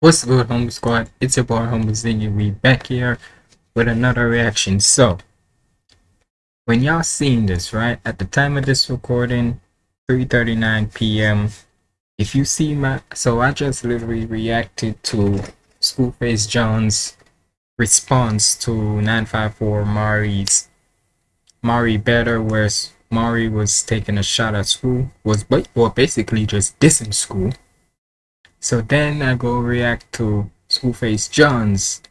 What's good, Home Squad? It's your boy, Humble Ziggy. We back here with another reaction. So, when y'all seen this, right, at the time of this recording, 3.39 p.m., if you see my, so I just literally reacted to Schoolface John's response to 954 Mari's, Mari Better, where Mari was taking a shot at school, was, well, basically just dissing school so then I go react to Schoolface John's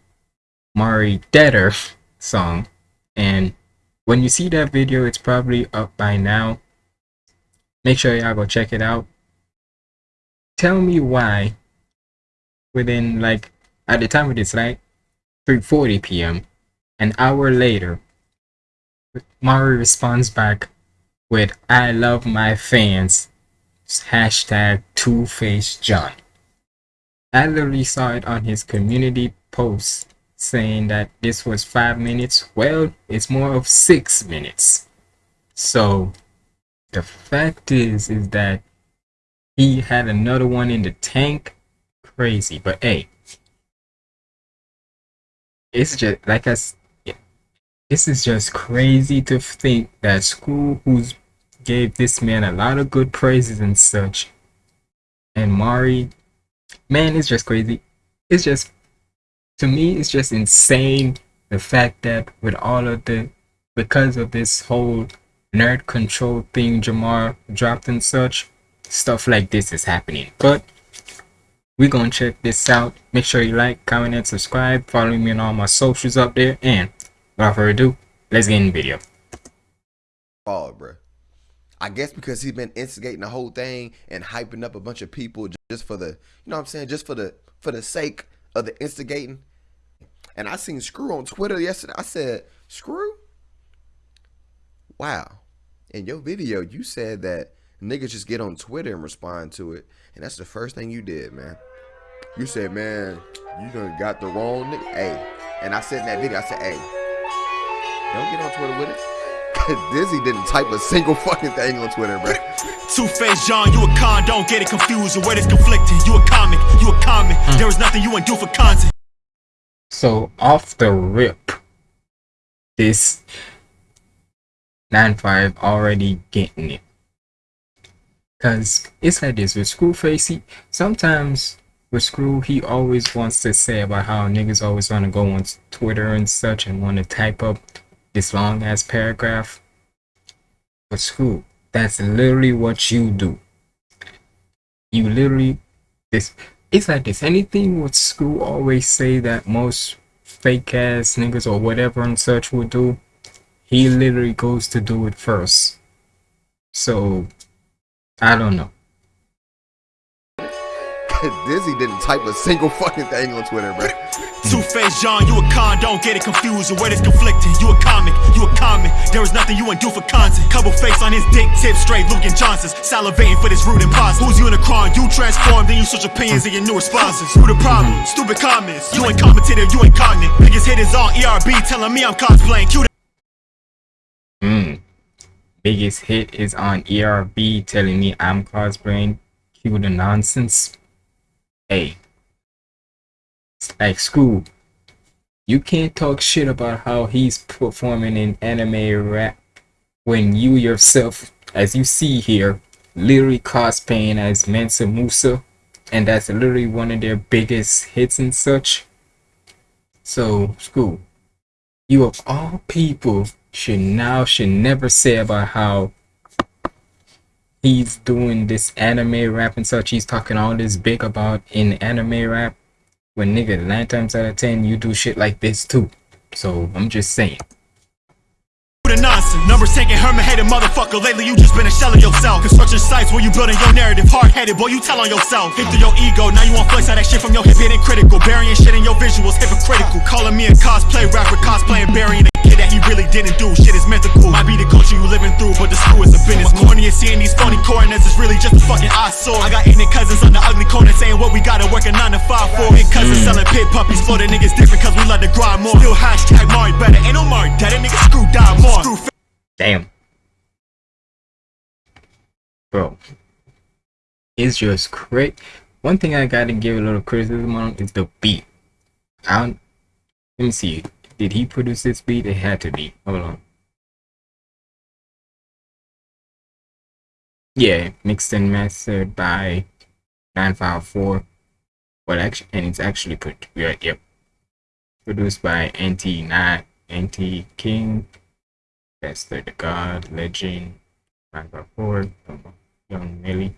Mari Deader song. And when you see that video, it's probably up by now. Make sure y'all go check it out. Tell me why within like at the time of this like 3.40 p.m. an hour later Mari responds back with I love my fans hashtag two face John. Literally saw it on his community post saying that this was five minutes. Well, it's more of six minutes. So the fact is, is that he had another one in the tank. Crazy, but hey, it's just like I. This is just crazy to think that school who's gave this man a lot of good praises and such, and Mari man, it's just crazy. It's just, to me, it's just insane the fact that with all of the, because of this whole nerd control thing Jamar dropped and such, stuff like this is happening. But we're gonna check this out. Make sure you like, comment, and subscribe. Follow me on all my socials up there. And without further ado, let's get in the video. Oh, bro. I guess because he's been instigating the whole thing and hyping up a bunch of people just for the, you know what I'm saying, just for the for the sake of the instigating. And I seen Screw on Twitter yesterday. I said, Screw? Wow. In your video, you said that niggas just get on Twitter and respond to it. And that's the first thing you did, man. You said, man, you done got the wrong nigga. Hey. And I said in that video, I said, hey, don't get on Twitter with it. Dizzy didn't type a single fucking thing on Twitter, bro. Two-Face John, you a con, don't get it confused. The word is conflicting. You a comic, you a comic. Mm. There is nothing you want do for content. So off the rip, this 9-5 already getting it. Cause it's like this with Screwface, he sometimes with Screw, he always wants to say about how niggas always want to go on Twitter and such and want to type up this long ass paragraph. But school, that's literally what you do. You literally this it's like this. Anything what school always say that most fake ass niggas or whatever and such would do, he literally goes to do it first. So I don't know. Dizzy didn't type a single fucking thing on Twitter, bro. Two-Face John, you a con, don't get it confused. The word is conflicting. You a comic, you a comic. There is nothing you want do for content. Couple face on his dick, tip straight, Luke and Johnson's. Salivating for this rude imposter. Who's Unicron? You transform, then you switch opinions in your new responses. Who the problem? Stupid comments. You ain't commentator, you ain't cognate. Biggest hit is on ERB, telling me I'm cosplaying. Cute. Hmm. Biggest hit is on ERB, telling me I'm cosplaying. Cue the nonsense hey, like school, you can't talk shit about how he's performing in anime rap when you yourself, as you see here, literally cosplaying as Mansa Musa, and that's literally one of their biggest hits and such. So, school, you of all people should now should never say about how he's doing this anime rap and such. He's talking all this big about in anime rap. When nigga, nine times out of ten, you do shit like this too. So I'm just saying. Numbers taking motherfucker. Lately, you just been a shell of yourself. Construction sites where you building your narrative. Hard headed, boy, you tell on yourself. Hit through your ego, now you want flex out that shit from your hip critical. Burying shit in your visuals, hypocritical. Calling me a cosplay rapper, cosplaying, burying really didn't do. Shit is mythical. Might be the culture you living through, but the screw is a business. Corny and seeing these phony coroners is really just a fucking eyesore. I got ignorant cousins on the ugly corner saying what we gotta work a 9 to 5 for. Big cousins mm. selling pit puppies, the niggas different cause we love to grind more. Still hashtag Mari better. Ain't no Mari dead, nigga screw die more. Screw Damn. Bro. It's just great. one thing I gotta give a little criticism on is the beat. I don't, let me see. Did he produce this beat? It had to be. Hold on. Yeah, mixed and mastered by 954. Well, actually, and it's actually put. Yep, produced by NT Not NT King, Bester the God, Legend, 954, Young Millie.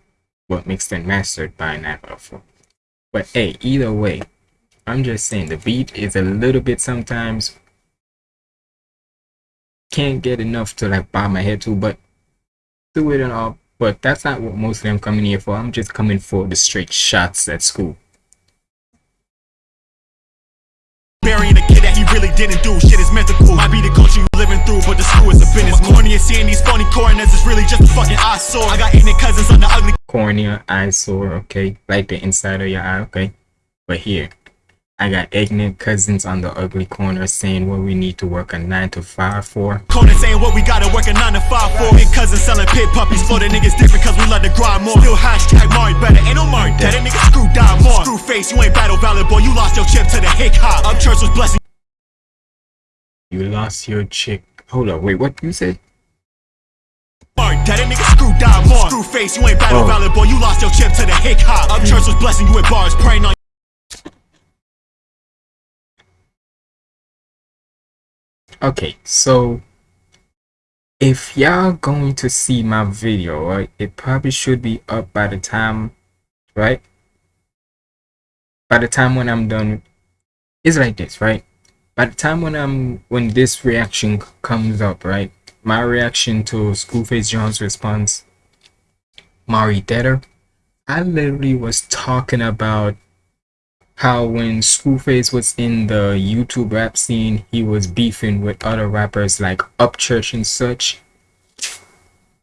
Well, mixed and mastered by 954. But hey, either way, I'm just saying the beat is a little bit sometimes can't get enough to like bob my head to, but do it and all. But that's not what mostly I'm coming here for. I'm just coming for the straight shots at school. Burying a kid that he really didn't do. Shit is mythical. Might be the culture you living through, but the school is a business. Corny and seeing these phony coroners is really just a fucking eyesore. I got ignorant cousins on the ugly cornea, eyesore, okay, like the inside of your eye, okay. But here, I got ignorant cousins on the ugly corner saying what we need to work a 9 to 5 for. Corner saying what we gotta work a 9 to 5 for. Big cousins selling pit puppies. for the niggas different cause we love to grind more. Still hashtag Mari better. Ain't no Mari dead. That nigga screw down more. Screw face, you ain't battle valid, boy. You lost your chip to the hick hop. Up church was blessing. You lost your chick. Hold up, wait, what you said? That nigga screw down more. Screw face, you ain't battle oh. valid, boy. You lost your chip to the hick hop. Up church was blessing you with bars, praying on okay so if y'all going to see my video right it probably should be up by the time right? By the time when i'm done it's like this right? By the time when i'm when this reaction comes up right my reaction to Schoolface John's response mari deader i literally was talking about how when Schoolface was in the YouTube rap scene, he was beefing with other rappers like Upchurch and such.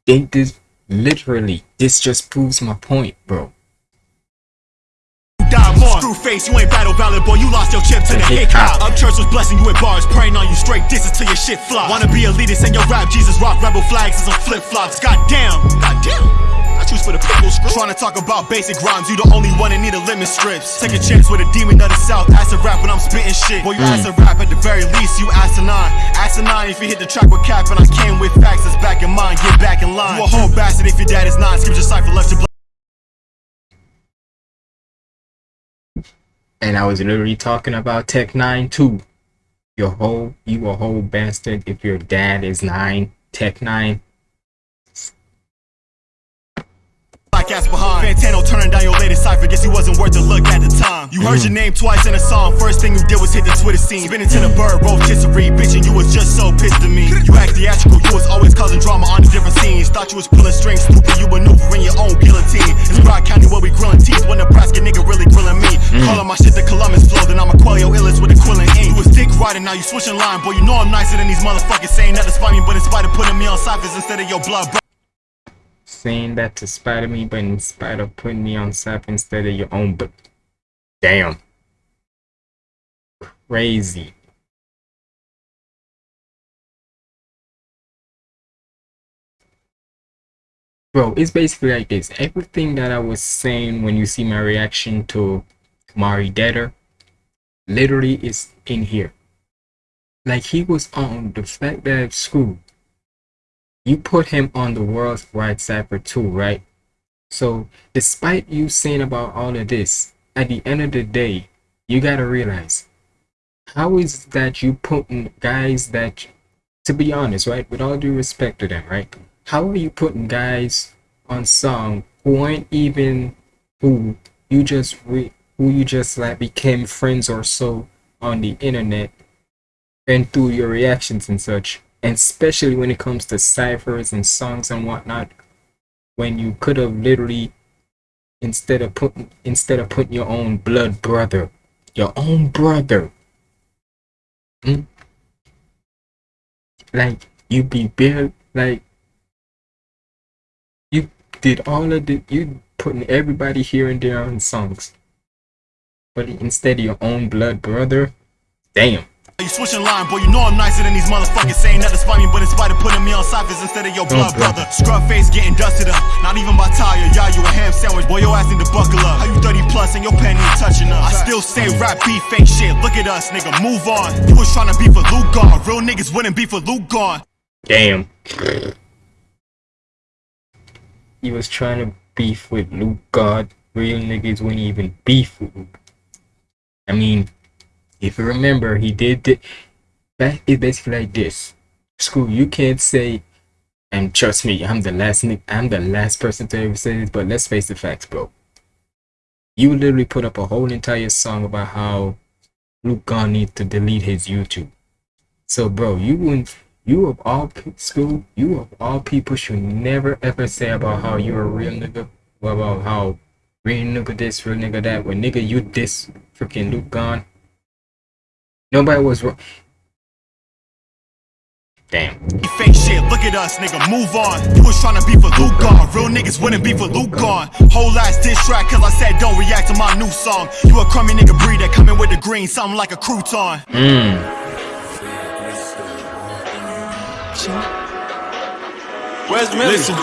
They did literally, this just proves my point, bro. Screw face, you ain't battle valid, boy. You lost your chip to the hip hop. Upchurch was blessing you with bars, praying on you straight disses till your shit flop. Wanna be elitist and your rap Jesus rock rebel flags and some flip flops. Goddamn, goddamn choose for the pickle screw. Trying to talk about basic rhymes, you the only one that need a limit strips. Take a chance with a demon of the south, acid rap when I'm spitting shit. Boy, you mm. acid rap at the very least, you asinine. Asinine if you hit the track with cap, and I came with facts that's back in mind, get back in line. You a whole bastard if your dad is not, skip your cipher left to And I was literally talking about Tech 9 too. Your whole, you a whole bastard if your dad is 9, Tech 9. Black ass behind. Fantano turning down your latest cipher, guess he wasn't worth a look at the time. You heard your name twice in a song, first thing you did was hit the Twitter scene. Spinning to the bird, rotisserie, bitching, you was just so pissed at me. You act theatrical, you was always causing drama on the different scenes. Thought you was pulling strings, stupid, you maneuvering your own guillotine. It's Broward County where we grilling teeth, when Nebraska nigga really grilling me. Mm. Calling my shit the Columbus flow, then I'm a Quailio illest with a quilling ink. You was dick riding, now you switching line, boy, you know I'm nicer than these motherfuckers saying nothing's funny, but in spite of putting me on ciphers instead of your blood saying that to spite of me, but in spite of putting me on SAP instead of your own. But damn, crazy. Bro, it's basically like this. Everything that I was saying when you see my reaction to Mari Deader literally is in here. Like he was on the fact that school you put him on the world's wide cipher too, right? So despite you saying about all of this, at the end of the day, you gotta realize how is that you putting guys that to be honest, right? With all due respect to them, right? How are you putting guys on song who aren't even who you just re, who you just like became friends or so on the internet and through your reactions and such and especially when it comes to ciphers and songs and whatnot when you could have literally instead of putting instead of putting your own blood brother your own brother hmm? like you be bare like you did all of the you putting everybody here and there on songs but instead of your own blood brother damn You switching line, boy, you know I'm nicer than these motherfuckers saying that to spite me, but in spite of putting me on ciphers instead of your blood brother. Scrub face getting dusted up, not even by tire, yeah, you a ham sandwich, boy, your ass need to buckle up. How you 30 plus and your pen ain't touching us? I still say rap beef fake shit, look at us, nigga, move on. You was trying to be for Luke gone, real niggas wouldn't be for Luke gone. Damn. He was trying to beef with Luke God. Real niggas wouldn't even beef with Luke. I mean, if you remember, he did that. It's basically like this. School, you can't say, and trust me, I'm the last I'm the last person to ever say this, but let's face the facts, bro. You literally put up a whole entire song about how Luke God needs to delete his YouTube. So, bro, you wouldn't. You of all school, you of all people should never ever say about how you're a real nigga, about how real nigga this, real nigga that. When nigga you this freaking Luke gone. Nobody was wrong. Damn. You fake shit, look at us, nigga, move on. You was tryna be for Luke gone. Real niggas wouldn't be for Luke gone. Whole ass diss track, cause I said don't react to my new song. You a crummy nigga breed that coming with the green, something like a crouton. Mm. Where's Listen,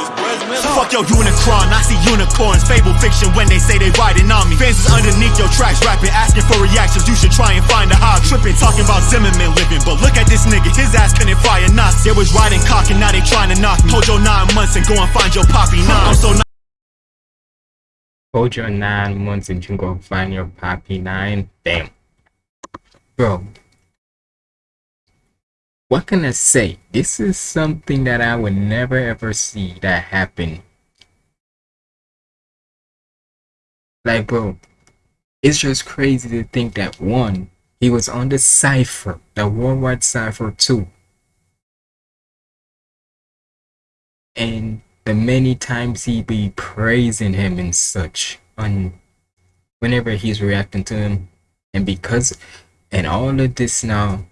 fuck your unicron, I see unicorns, fable fiction when they say they riding on me. Fans is underneath your tracks, rapping, asking for reactions. You should try and find a how tripping, talking about Zimmerman living. But look at this nigga, his ass couldn't fire knots. They was riding cock and now they trying to knock me. Hold your nine months and go and find your poppy. Nah, I'm so Hold your nine months and you go find your poppy nine. Damn. Bro. What can I say? This is something that I would never ever see that happen. Like, bro, it's just crazy to think that one, he was on the cipher, the worldwide cipher too. And the many times he be praising him and such on whenever he's reacting to him and because and all of this now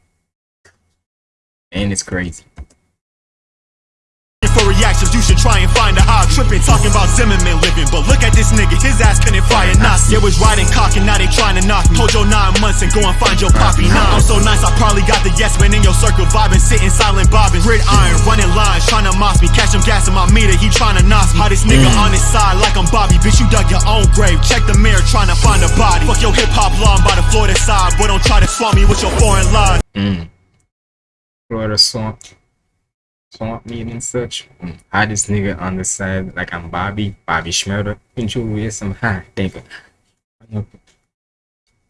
and it's crazy for reactions, you should try and find a how tripping, talking about Zimmerman living. But look at this nigga, his ass couldn't fire knots. They was riding cock and now they trying to knock me. Hold your nine months and go and find your poppy. Now I'm so nice, I probably got the yes man in your circle vibing, sitting silent bobbing. Grid iron, running lines, trying to moss me. Catch him gas in my meter, he trying to knock me. How this nigga on his side like I'm Bobby, bitch, you dug your own grave. Check the mirror, trying to find a body. Fuck your hip hop lawn by the Florida side, boy, don't try to swap me with your foreign lies. mm. Florida swamp swamp meat and such how this nigga on the side like I'm Bobby Bobby Shmurda and you with some high thinker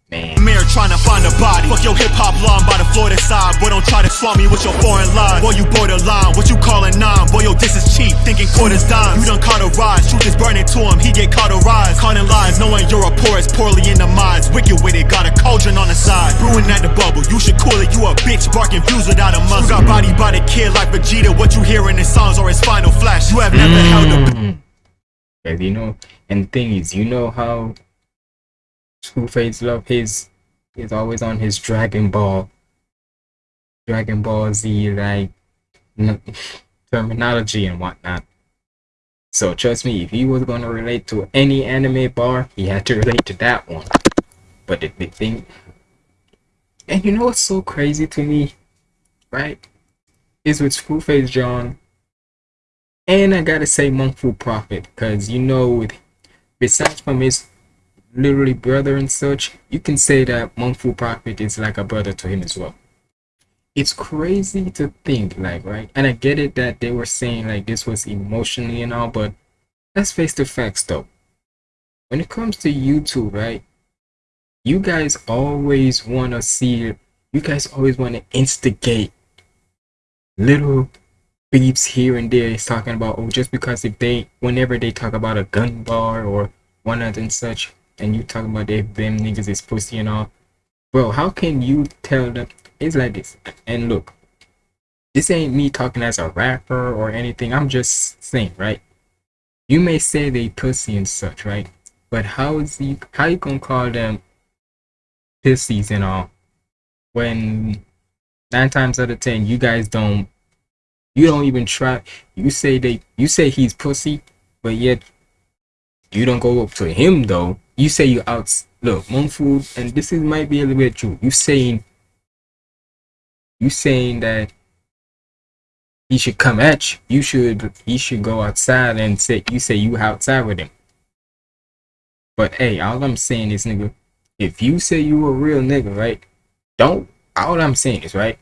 man Mirror trying to find a body. Fuck your hip hop lawn by the Florida side. Boy, don't try to swap me with your foreign lies. Boy, you borderline. What you calling nine? Boy, yo, this is cheap. Thinking quarters dimes. You done caught a rise. Truth is burning to him. He get caught a rise. Calling lies, knowing you're a porous, poorly in the minds. Wicked with it, got a cauldron on the side. Brewing at the bubble. You should cool it. You a bitch, barking views without a muzzle. You got body by the kid like Vegeta. What you hear in his songs or his final flash. You have never held a Mm. Cause you know, and thing is, you know how two face love his is always on his Dragon Ball, Dragon Ball Z like terminology and whatnot. So trust me, if he was gonna relate to any anime bar, he had to relate to that one. But the, the thing, and you know what's so crazy to me, right? Is with Screwface John and I gotta say Monk Fu Prophet, because you know, with besides from his literally brother and such, you can say that Monk Fu Prophet is like a brother to him as well. It's crazy to think, like, right? And I get it that they were saying like this was emotionally and all, but let's face the facts though. When it comes to YouTube, right? You guys always wanna see you guys always wanna instigate little beeps here and there is talking about oh just because if they whenever they talk about a gun bar or one other and such and you talking about they them niggas is pussy and all bro how can you tell them it's like this and look this ain't me talking as a rapper or anything i'm just saying right you may say they pussy and such right but how is he how you gonna call them pussies and all when nine times out of ten you guys don't you don't even try. You say they. You say he's pussy, but yet you don't go up to him though. You say you out. Look, Monk Fu, and this is might be a little bit true. You saying You saying that he should come at you. You should he should go outside and say you say you outside with him. But hey, all I'm saying is nigga, if you say you a real nigga, right? Don't all I'm saying is right,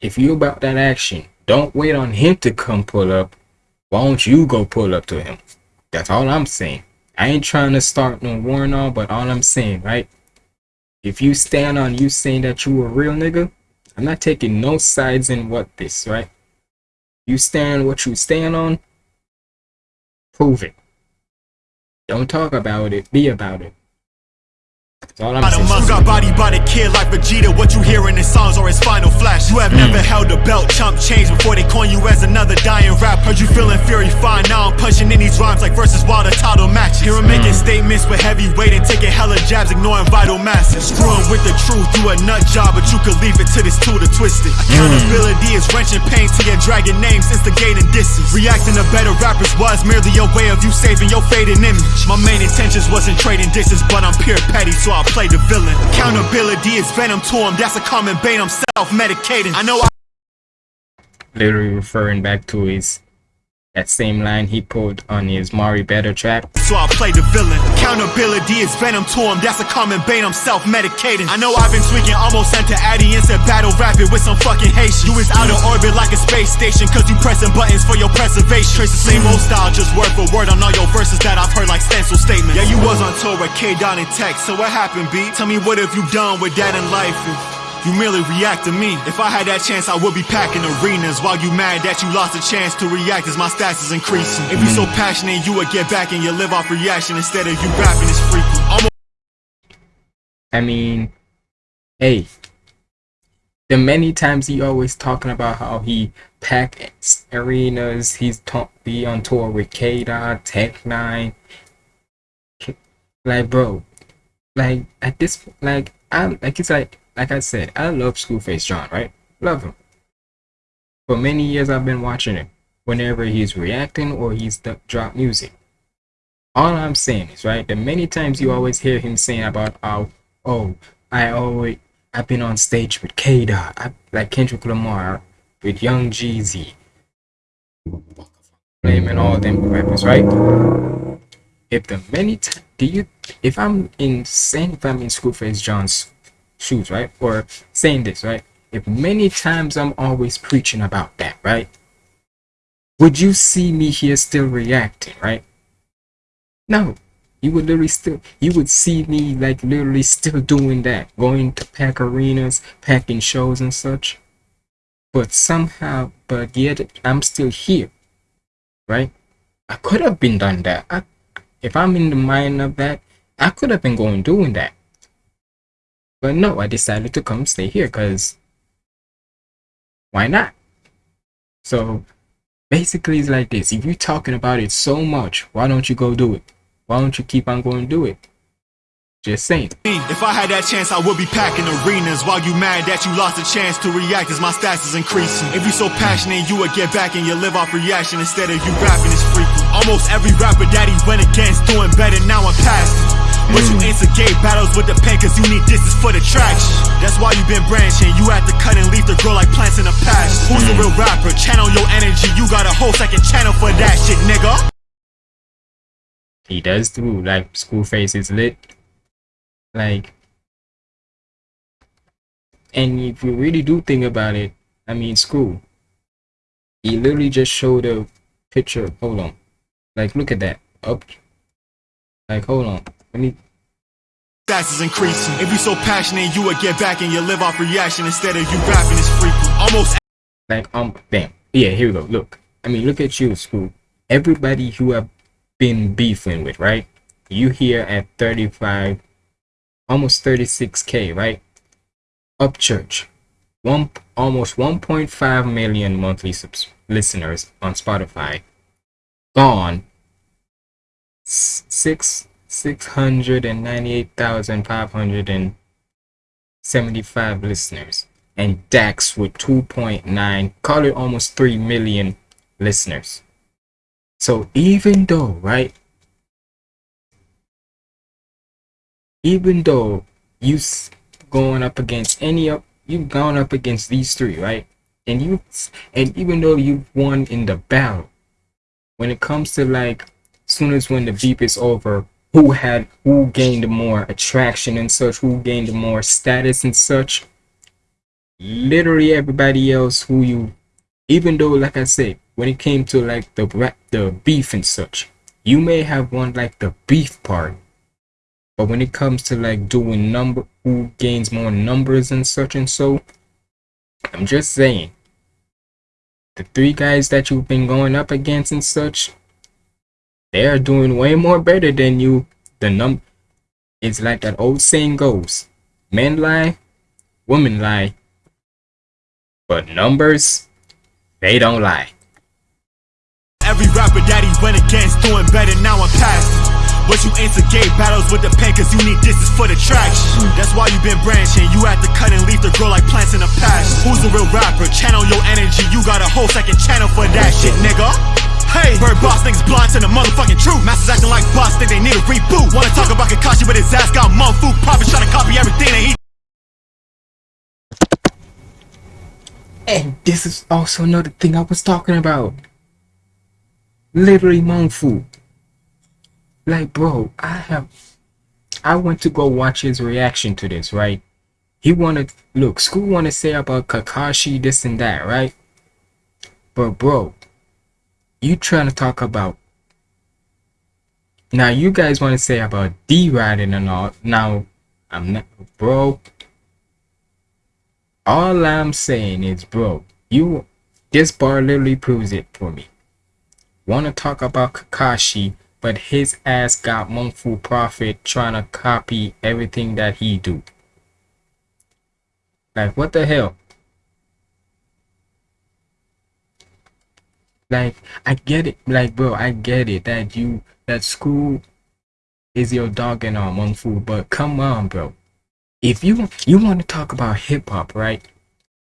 if you about that action, don't wait on him to come pull up. Why don't you go pull up to him? That's all I'm saying. I ain't trying to start no war and all, but all I'm saying, right? If you stand on you saying that you a real nigga, I'm not taking no sides in what this, right? You stand what you stand on, prove it. Don't talk about it, be about it. That's all I'm Out of got body by the kid like Vegeta. What you hear in his songs or his final flash. You have never held a belt, chump change before they coin you as another dying rap. Heard you feeling fury fine. Now I'm punching in these rhymes like verses while the title matches. Hear him making statements with heavy weight and taking hella jabs, ignoring vital masses. Screwing with the truth, you a nut job, but you could leave it to this tool to twist it. Mm. Accountability is wrenching pain to your dragging names, instigating disses. Reacting to better rappers was merely a way of you saving your fading image. My main intentions wasn't trading dishes, but I'm pure petty, so I'll play the villain. Accountability is venom to him, that's a common bane. I'm self-medicating. I know I Literally referring back to his that same line he pulled on his Mari Better track. so I'll play the villain. Accountability is venom to him, that's a common bane, I'm self-medicating. I know I've been tweaking, almost sent to Addy and said battle rapid with some fucking Haitian. You is out of orbit like a space station, cause you pressing buttons for your preservation. Trace the same old style, just word for word on all your verses that I've heard like stencil statements. Yeah, you was on tour with K Dot and Tech, so what happened, B? Tell me what have you done with that in life? You merely react to me. If I had that chance, I would be packing arenas. While you mad that you lost a chance to react as my stats is increasing. If you so passionate, you would get back and you live off reaction instead of you rapping is. Almost I mean, hey, the many times he always talking about how he pack arenas, he's ta- be on tour with K Tech Nine. Like, bro, like at this, like I like it's like like I said, I love Schoolface John, right? Love him. For many years, I've been watching him whenever he's reacting or he's drop music. All I'm saying is, right, the many times you always hear him saying about how, oh, I always, I've been on stage with K Dot, like Kendrick Lamar, with Young Jeezy, Flame and all them rappers, right? If the many t- do you, if I'm in saying if I'm in Schoolface John's shoes, right, or saying this, right? If many times I'm always preaching about that, right? Would you see me here still reacting, right? No, you would literally still you would see me like literally still doing that, going to pack arenas, packing shows and such. But somehow, but yet I'm still here, right? I could have been done that. I, if I'm in the mind of that, I could have been going doing that. But no, I decided to come stay here because why not? So basically, it's like this: if you're talking about it so much, why don't you go do it? Why don't you keep on going do it? Just saying. If I had that chance, I would be packing arenas. While you mad that you lost a chance to react as my stats is increasing. If you're so passionate, you would get back and you live off reaction instead of you rapping is frequent. Almost every rapper that he went against doing better now I'm past. But you instigate battles with the pen cause you need distance for the traction. That's why you been branching. You had to cut and leave to grow like plants in a patch. Who's the real rapper? Channel your energy. You got a whole second channel for that shit, nigga. He does too. Like Schoolface is lit. Like, and if you really do think about it, I mean, school. He literally just showed a picture. Hold on. Like, look at that. Up. Like, hold on. Let me. Stats is increasing. If you so passionate, you would get back and you live off reaction instead of you rapping is frequent. Almost Like, um, damn. Yeah, here we go. Look. I mean, look at you, school. Everybody who have been beefing with, right? You here at 35, almost 36k, right? Upchurch, one almost 1.5 million monthly subs- listeners on Spotify. Gone. Six six hundred and ninety-eight thousand five hundred and seventy-five listeners, and Dax with 2.9, call it almost 3 million listeners. So even though, right? Even though you going up against any of you've gone up against these three, right? And you and even though you've won in the battle, when it comes to like soon as when the beep is over, who had who gained more attraction and such, who gained more status and such, literally everybody else who you even though like I said, when it came to like the the beef and such, you may have won like the beef part. But when it comes to like doing number who gains more numbers and such and so, I'm just saying the three guys that you've been going up against and such, they are doing way more better than you. The num it's like that old saying goes. Men lie, women lie. But numbers, they don't lie. Every rapper he went against doing better now I'm past but you instigate battles with the pen cause you need distance for the traction That's why you been branching, you had to cut and leave the grow like plants in a patch Who's a real rapper? Channel your energy, you got a whole second channel for that shit nigga Hey, bird boss niggas blind to the motherfucking truth Masters acting like boss, think they need a reboot Wanna talk about Kakashi but his ass got food Probably trying to copy everything that he And this is also another thing I was talking about. Literally Monfu. Like, bro, I have. I went to go watch his reaction to this, right? He wanted. Look, school want to say about Kakashi, this and that, right? But, bro, you trying to talk about. Now, you guys want to say about D riding and all. Now, I'm not. Bro, all I'm saying is, bro, you. This bar literally proves it for me. Want to talk about Kakashi but his ass got Monfu Prophet trying to copy everything that he do. Like, what the hell? Like, I get it. Like, bro, I get it that you, that school is your dog and all Monfu, but come on, bro. If you, you want to talk about hip hop, right?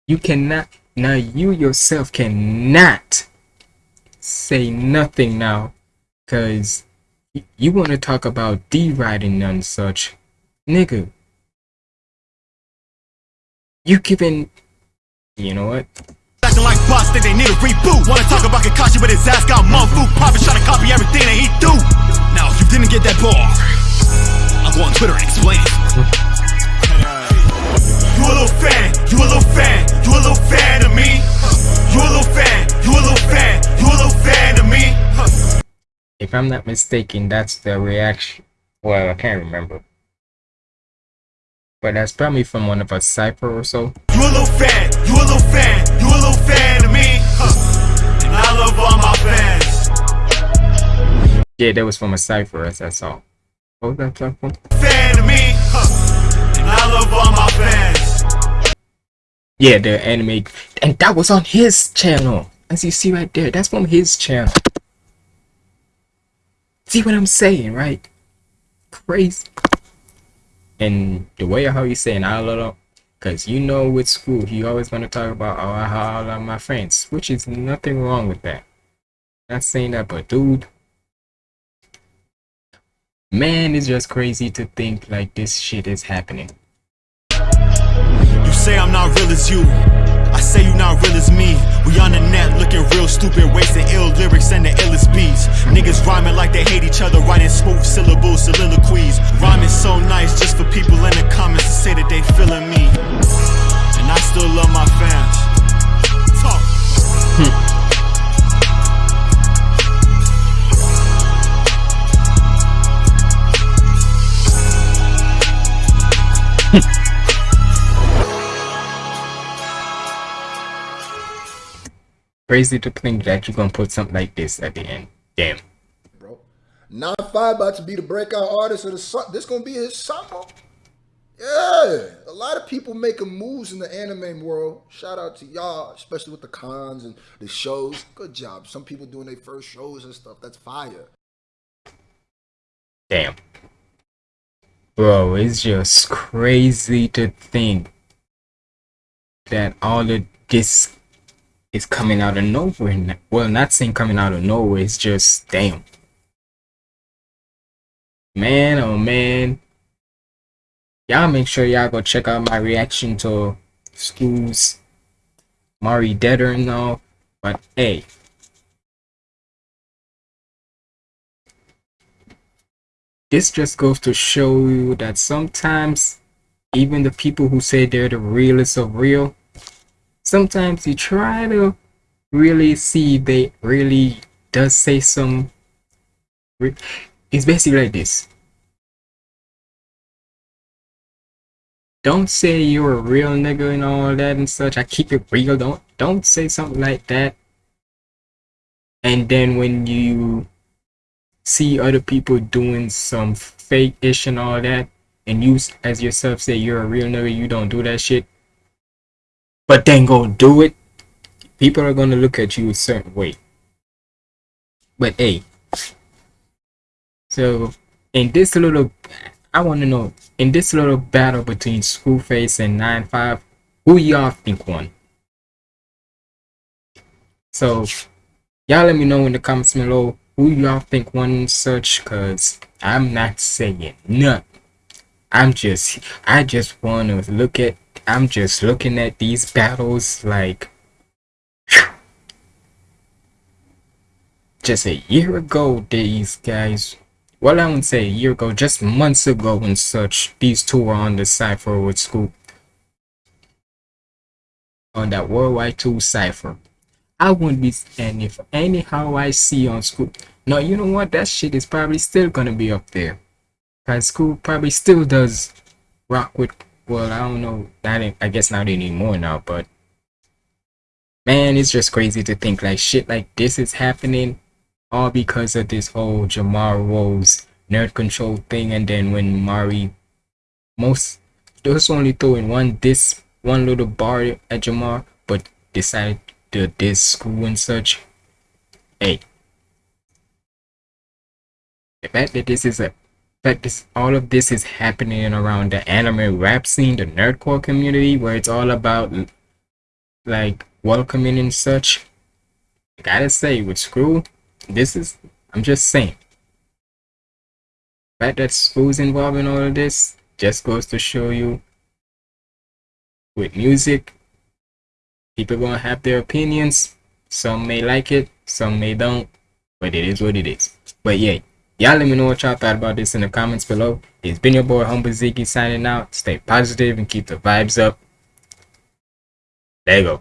You cannot, now you yourself cannot say nothing now because you want to talk about D-riding and such. Nigga. You giving... You know what? Acting like boss, think they need a reboot. Wanna talk about Kakashi, but his ass got mom food. Probably trying to copy everything that he do. Now, if you didn't get that bar, I'll go on Twitter and explain. You a little fan, you a little fan, you a little fan of me. You a little fan, you a little fan, you a little fan of me. If I'm not mistaken, that's the reaction. Well, I can't remember. But that's probably from one of us Cypher or so. You a little fan, you a little fan, fan of me. Huh. And I love all my fans. Yeah, that was from a Cypher as I saw. What was that platform? Fan of me. Huh. And I love all my fans. Yeah, the anime. And that was on his channel. As you see right there, that's from his channel. See what I'm saying, right? Crazy. And the way how he's saying I love because you know with school he always want to talk about oh I love my friends, which is nothing wrong with that. Not saying that, but dude, man, it's just crazy to think like this shit is happening. You say I'm not real as you. Say you not real as me. We on the net looking real stupid, wasting ill lyrics and the illest beats. Niggas rhyming like they hate each other, writing smooth syllables, soliloquies. Rhyming so nice just for people in the comments to say that they feeling me. And I still love my fans. Talk. Hmm. Crazy to think that you're gonna put something like this at the end. Damn. Bro. 9 5 about to be the breakout artist of the summer. This gonna be his summer. Yeah. A lot of people making moves in the anime world. Shout out to y'all, especially with the cons and the shows. Good job. Some people doing their first shows and stuff. That's fire. Damn. Bro, it's just crazy to think that all of this is coming out of nowhere. Well, not saying coming out of nowhere, it's just damn. Man, oh man. Y'all make sure y'all go check out my reaction to schools, Mari Deader and all. But hey, this just goes to show you that sometimes even the people who say they're the realest of real, sometimes you try to really see if they really does say some. It's basically like this. Don't say you're a real nigga and all that and such. I keep it real. Don't don't say something like that. And then when you see other people doing some fake ish and all that, and you as yourself say you're a real nigga, you don't do that shit. But then go do it. People are gonna look at you a certain way. But hey, so in this little, I want to know in this little battle between Screwface and Nine Five, who y'all think won? So y'all let me know in the comments below who y'all think won such cause I'm not saying nothing. I'm just I just wanna look at I'm just looking at these battles like just a year ago these guys well I wouldn't say a year ago, just months ago and such, these two were on the Cypher with Scoop. On that Worldwide 2 Cypher. I wouldn't be and if anyhow I see on Scoop. No, you know what? That shit is probably still gonna be up there. Cause Scoop probably still does rock with well, I don't know, not I guess not anymore now, but man, it's just crazy to think like shit like this is happening all because of this whole Jamar Rose nerd control thing. And then when Mari, most just only throwing one this one little bar at Jamar, but decided to this school and such. Hey, the fact that this is a this all of this is happening around the anime rap scene, the nerdcore community, where it's all about like welcoming and such. I gotta say, with Screw, this is I'm just saying. Fact that school's involved in all of this just goes to show you with music, people gonna have their opinions. Some may like it, some may don't, but it is what it is. But yeah, y'all let me know what y'all thought about this in the comments below. It's been your boy Humble Ziggy signing out. Stay positive and keep the vibes up. There you go.